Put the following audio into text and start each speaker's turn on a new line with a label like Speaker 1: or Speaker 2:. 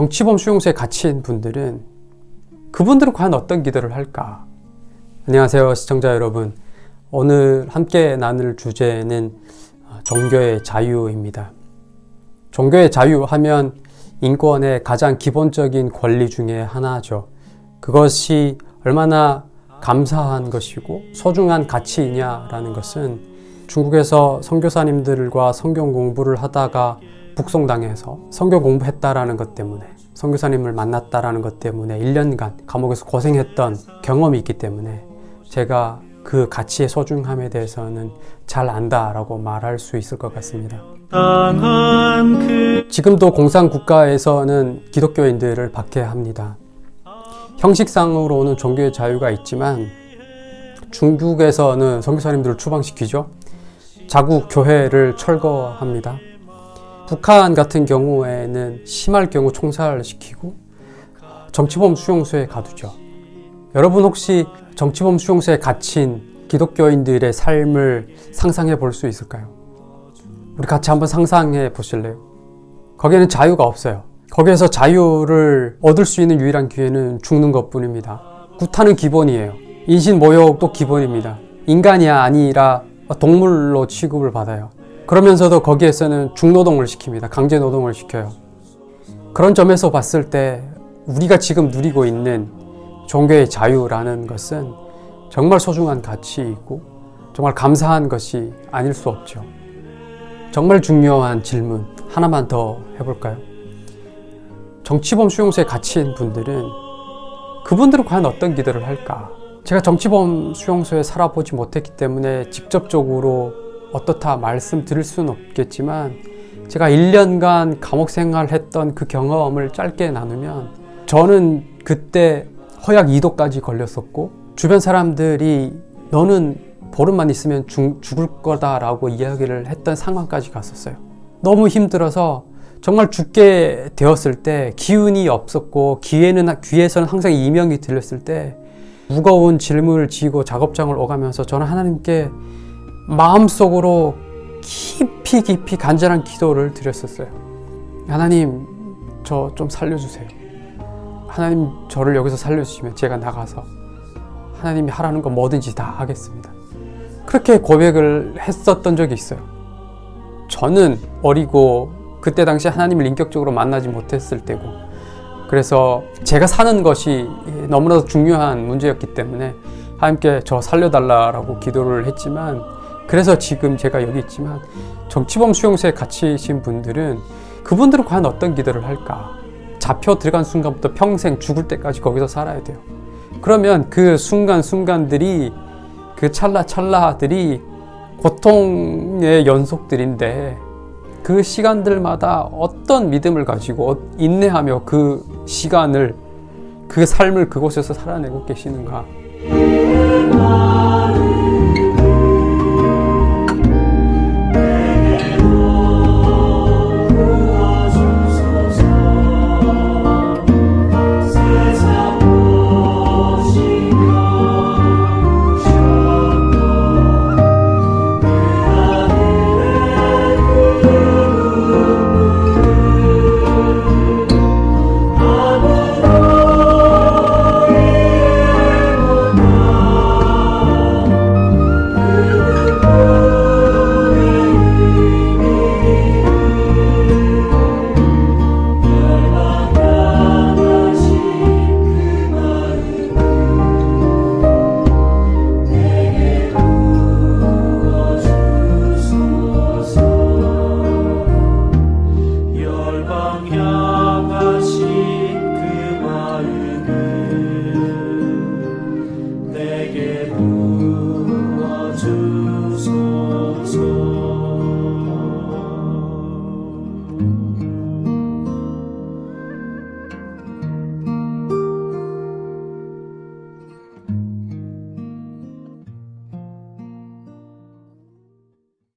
Speaker 1: 정치범 수용소에 갇힌 분들은 그분들은 과연 어떤 기도를 할까? 안녕하세요 시청자 여러분. 오늘 함께 나눌 주제는 종교의 자유입니다. 종교의 자유 하면 인권의 가장 기본적인 권리 중에 하나죠. 그것이 얼마나 감사한 것이고 소중한 가치이냐라는 것은 중국에서 선교사님들과 성경 공부를 하다가 북송당해서 성경 공부했다라는 것 때문에 선교사님을 만났다라는 것 때문에 1년간 감옥에서 고생했던 경험이 있기 때문에 제가 그 가치의 소중함에 대해서는 잘 안다라고 말할 수 있을 것 같습니다. 지금도 공산국가에서는 기독교인들을 박해합니다. 형식상으로는 종교의 자유가 있지만 중국에서는 선교사님들을 추방시키죠. 자국 교회를 철거합니다. 북한 같은 경우에는 심할 경우 총살시키고 정치범 수용소에 가두죠. 여러분 혹시 정치범 수용소에 갇힌 기독교인들의 삶을 상상해 볼 수 있을까요? 우리 같이 한번 상상해 보실래요? 거기에는 자유가 없어요. 거기에서 자유를 얻을 수 있는 유일한 기회는 죽는 것 뿐입니다. 구타는 기본이에요. 인신모욕도 기본입니다. 인간이 아니라 동물로 취급을 받아요. 그러면서도 거기에서는 중노동을 시킵니다. 강제노동을 시켜요. 그런 점에서 봤을 때 우리가 지금 누리고 있는 종교의 자유라는 것은 정말 소중한 가치이고 정말 감사한 것이 아닐 수 없죠. 정말 중요한 질문 하나만 더 해볼까요? 정치범 수용소에 갇힌 분들은 그분들은 과연 어떤 기도를 할까? 제가 정치범 수용소에 살아보지 못했기 때문에 직접적으로 어떻다 말씀드릴 수는 없겠지만 제가 1년간 감옥 생활했던 그 경험을 짧게 나누면 저는 그때 허약 2도까지 걸렸었고 주변 사람들이 너는 보름만 있으면 죽, 죽을 거다 라고 이야기를 했던 상황까지 갔었어요. 너무 힘들어서 정말 죽게 되었을 때 기운이 없었고 귀에는, 귀에서는 항상 이명이 들렸을 때 무거운 짐을 지고 작업장을 오가면서 저는 하나님께 마음속으로 깊이 깊이 간절한 기도를 드렸었어요. 하나님 저 좀 살려주세요. 하나님 저를 여기서 살려주시면 제가 나가서 하나님이 하라는 거 뭐든지 다 하겠습니다. 그렇게 고백을 했었던 적이 있어요. 저는 어리고 그때 당시 하나님을 인격적으로 만나지 못했을 때고 그래서 제가 사는 것이 너무나도 중요한 문제였기 때문에 하나님께 저 살려달라고 기도를 했지만 그래서 지금 제가 여기 있지만 정치범 수용소에 갇히신 분들은 그분들은 과연 어떤 기도를 할까? 잡혀 들어간 순간부터 평생 죽을 때까지 거기서 살아야 돼요. 그러면 그 순간순간들이 그 찰나찰나들이 고통의 연속들인데 그 시간들마다 어떤 믿음을 가지고 인내하며 그 시간을 그 삶을 그곳에서 살아내고 계시는가 향.